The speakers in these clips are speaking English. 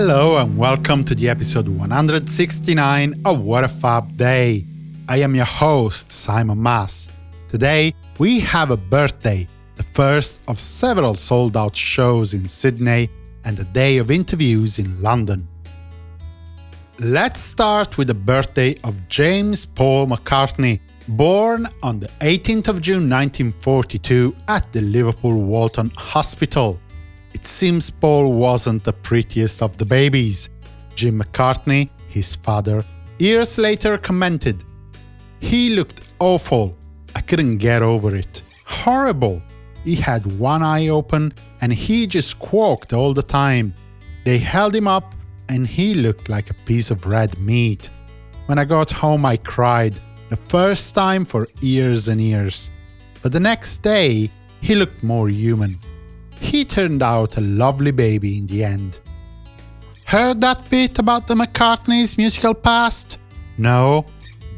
Hello and welcome to the episode 169 of What a Fab Day. I am your host, Simon Mas. Today, we have a birthday, the first of several sold out shows in Sydney and a day of interviews in London. Let's start with the birthday of James Paul McCartney, born on the 18th of June 1942 at the Liverpool Walton Hospital. It seems Paul wasn't the prettiest of the babies. Jim McCartney, his father, years later commented, He looked awful. I couldn't get over it. Horrible. He had one eye open and he just squawked all the time. They held him up and he looked like a piece of red meat. When I got home I cried, the first time for years and years. But the next day, he looked more human. He turned out a lovely baby in the end. Heard that bit about the McCartneys' musical past? No,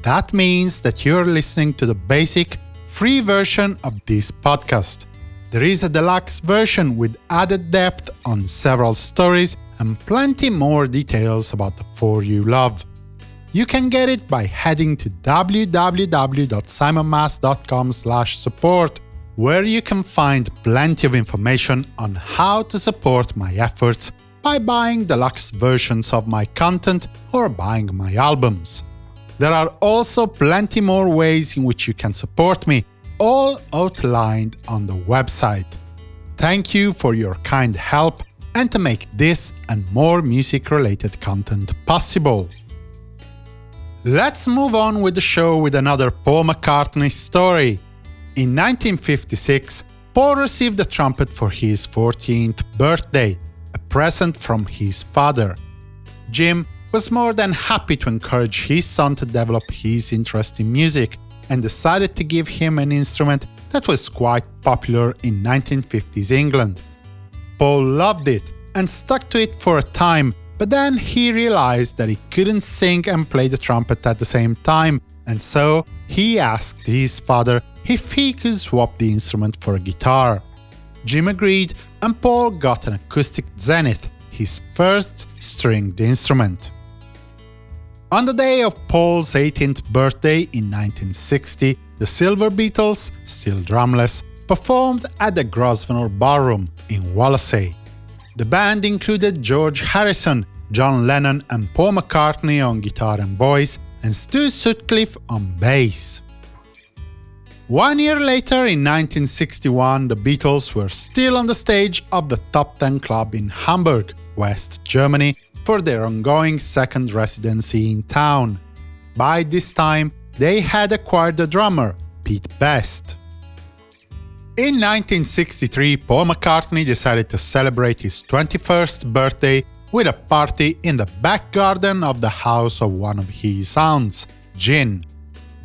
that means that you're listening to the basic, free version of this podcast. There is a deluxe version with added depth on several stories and plenty more details about the four you love. You can get it by heading to www.simonmas.com support where you can find plenty of information on how to support my efforts by buying deluxe versions of my content or buying my albums. There are also plenty more ways in which you can support me, all outlined on the website. Thank you for your kind help and to make this and more music-related content possible. Let's move on with the show with another Paul McCartney story. In 1956, Paul received a trumpet for his 14th birthday, a present from his father. Jim was more than happy to encourage his son to develop his interest in music and decided to give him an instrument that was quite popular in 1950s England. Paul loved it and stuck to it for a time, but then he realized that he couldn't sing and play the trumpet at the same time, and so he asked his father if he could swap the instrument for a guitar. Jim agreed and Paul got an acoustic Zenith, his first stringed instrument. On the day of Paul's 18th birthday in 1960, the Silver Beatles, still drumless, performed at the Grosvenor Ballroom in Wallasey. The band included George Harrison, John Lennon and Paul McCartney on guitar and voice, and Stu Sutcliffe on bass. One year later, in 1961, the Beatles were still on the stage of the Top Ten Club in Hamburg, West Germany, for their ongoing second residency in town. By this time, they had acquired a drummer, Pete Best. In 1963, Paul McCartney decided to celebrate his 21st birthday with a party in the back garden of the house of one of his aunts, Gin.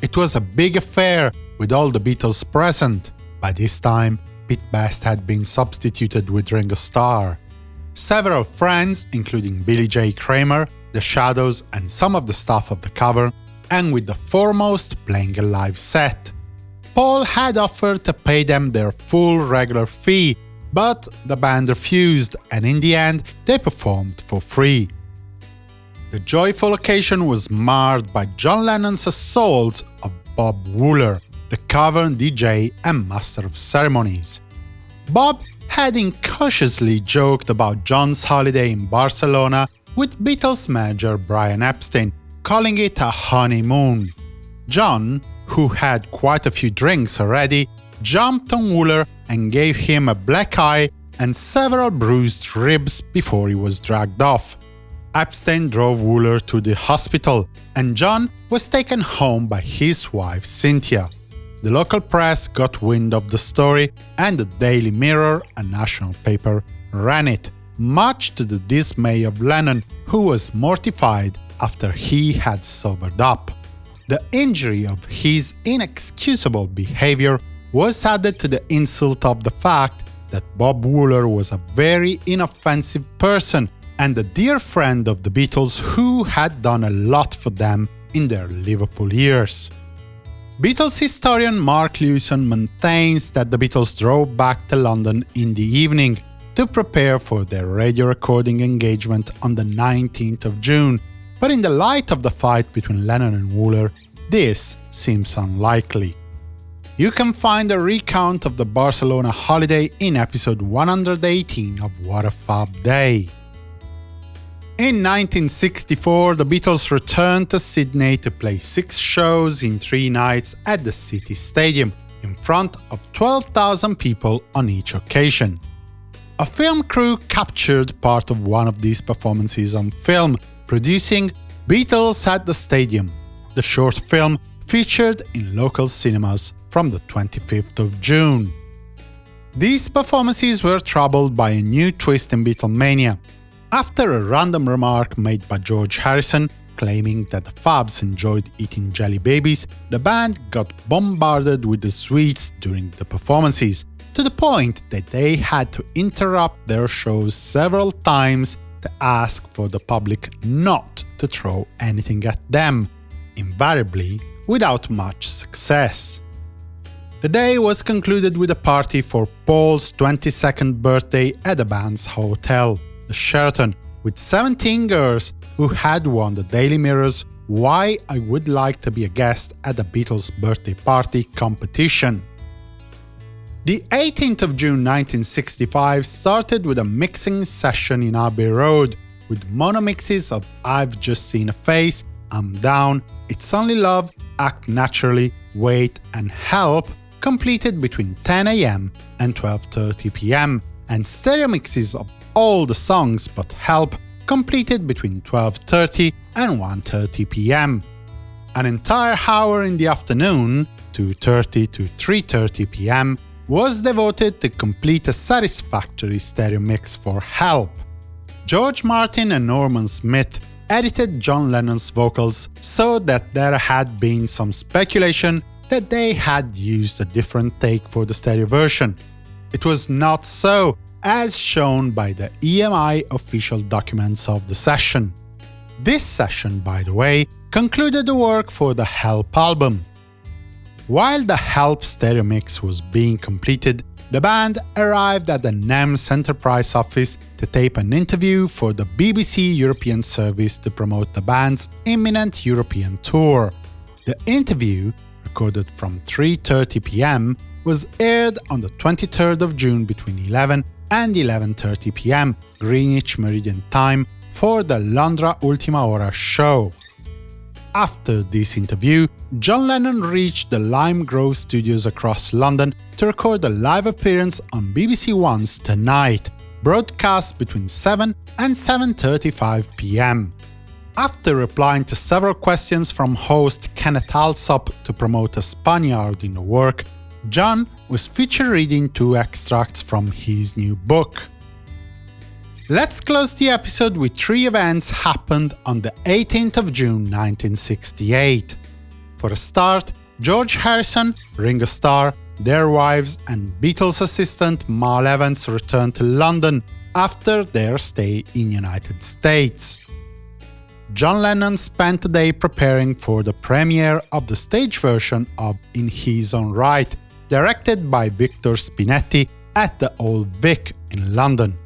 It was a big affair with all the Beatles present. By this time, Pete Best had been substituted with Ringo Starr. Several friends, including Billy J. Kramer, The Shadows and some of the staff of the Cavern, and with the Fourmost playing a live set. Paul had offered to pay them their full regular fee, but the band refused, and in the end, they performed for free. The joyful occasion was marred by John Lennon's assault of Bob Wooler, the Cavern DJ and Master of Ceremonies. Bob had incautiously joked about John's holiday in Barcelona with Beatles manager Brian Epstein, calling it a honeymoon. John, who had quite a few drinks already, jumped on Wooler and gave him a black eye and several bruised ribs before he was dragged off. Epstein drove Wooler to the hospital, and John was taken home by his wife Cynthia. The local press got wind of the story, and the Daily Mirror, a national paper, ran it, much to the dismay of Lennon, who was mortified after he had sobered up. The injury of his inexcusable behavior was added to the insult of the fact that Bob Wooler was a very inoffensive person and a dear friend of the Beatles who had done a lot for them in their Liverpool years. Beatles historian Mark Lewisohn maintains that the Beatles drove back to London in the evening. to prepare for their radio recording engagement on the 19th of June, but in the light of the fight between Lennon and Wooler, this seems unlikely. You can find a recount of the Barcelona holiday in episode 118 of What a Fab Day. In 1964, the Beatles returned to Sydney to play six shows in three nights at the City Stadium, in front of 12,000 people on each occasion. A film crew captured part of one of these performances on film, producing Beatles at the Stadium. The short film featured in local cinemas from the 25th of June. These performances were troubled by a new twist in Beatlemania. After a random remark made by George Harrison, claiming that the Fabs enjoyed eating jelly babies, the band got bombarded with the sweets during the performances, to the point that they had to interrupt their shows several times to ask for the public not to throw anything at them, invariably without much success. The day was concluded with a party for Paul's 22nd birthday at the band's hotel, the Sheraton, with 17 girls who had won the Daily Mirror's Why I Would Like to Be a Guest at the Beatles' Birthday Party competition. The 18th of June 1965 started with a mixing session in Abbey Road, with mono mixes of I've Just Seen a Face, I'm Down, It's Only Love, Act Naturally, Wait and Help, completed between 10am and 12.30 pm, and stereo mixes of all the songs but Help, completed between 12.30 and 1.30 pm. An entire hour in the afternoon, 2.30 to 3.30 pm, was devoted to complete a satisfactory stereo mix for Help. George Martin and Norman Smith edited John Lennon's vocals so that there had been some speculation that they had used a different take for the stereo version. It was not so, as shown by the EMI official documents of the session. This session, by the way, concluded the work for the Help album. While the Help stereo mix was being completed, the band arrived at the NEMS Enterprise office to tape an interview for the BBC European service to promote the band's imminent European tour. The interview, recorded from 3.30 pm, was aired on the 23rd of June between 11 and 11.30 pm Greenwich Meridian Time for the Londra Ultima Hora show. After this interview, John Lennon reached the Lime Grove studios across London to record a live appearance on BBC One's Tonight, broadcast between 7 and 7.35 pm. After replying to several questions from host Kenneth Allsop to promote a Spaniard in the work, John was featured reading two extracts from his new book. Let's close the episode with three events happened on the 18th of June 1968. For a start, George Harrison, Ringo Starr, their wives and Beatles assistant Mal Evans returned to London after their stay in United States. John Lennon spent the day preparing for the premiere of the stage version of In His Own Write, directed by Victor Spinetti at the Old Vic in London.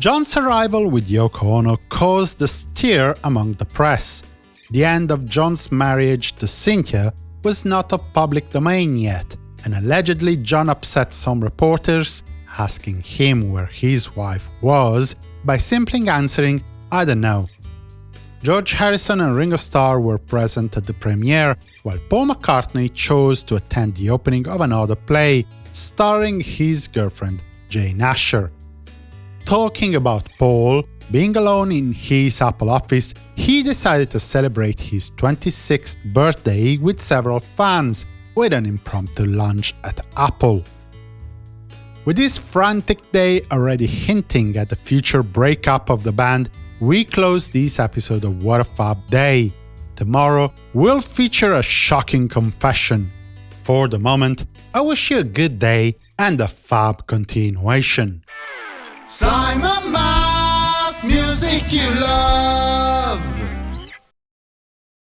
John's arrival with Yoko Ono caused a stir among the press. The end of John's marriage to Cynthia was not of public domain yet, and allegedly John upset some reporters, asking him where his wife was, by simply answering, I don't know. George Harrison and Ringo Starr were present at the premiere, while Paul McCartney chose to attend the opening of another play, starring his girlfriend, Jane Asher. Talking about Paul, being alone in his Apple office, he decided to celebrate his 26th birthday with several fans, with an impromptu lunch at Apple. With this frantic day already hinting at the future breakup of the band, we close this episode of What a Fab Day. Tomorrow, we'll feature a shocking confession. For the moment, I wish you a good day and a fab continuation. Simon Mas, music you love.